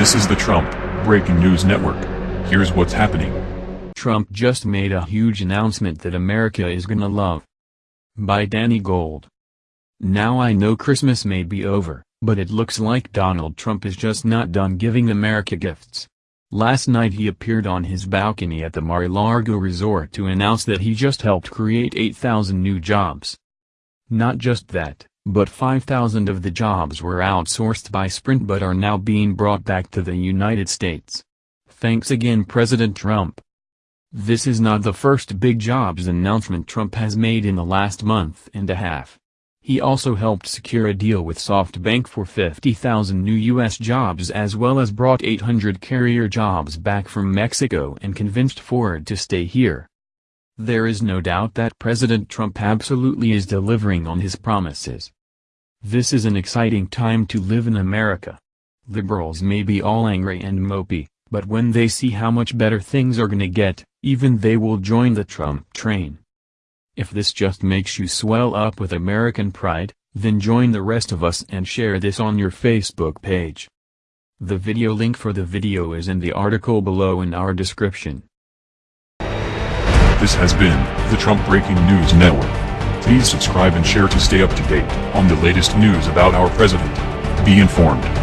This is the Trump Breaking News Network. Here's what's happening. Trump just made a huge announcement that America is gonna love. By Danny Gold. Now I know Christmas may be over, but it looks like Donald Trump is just not done giving America gifts. Last night he appeared on his balcony at the Mar-a-Lago resort to announce that he just helped create 8,000 new jobs. Not just that, but 5,000 of the jobs were outsourced by Sprint but are now being brought back to the United States. Thanks again President Trump. This is not the first big jobs announcement Trump has made in the last month and a half. He also helped secure a deal with SoftBank for 50,000 new U.S. jobs as well as brought 800 Carrier jobs back from Mexico and convinced Ford to stay here. There is no doubt that President Trump absolutely is delivering on his promises. This is an exciting time to live in America. Liberals may be all angry and mopey, but when they see how much better things are gonna get, even they will join the Trump train. If this just makes you swell up with American pride, then join the rest of us and share this on your Facebook page. The video link for the video is in the article below in our description. This has been the Trump Breaking News Network. Please subscribe and share to stay up to date on the latest news about our president. Be informed.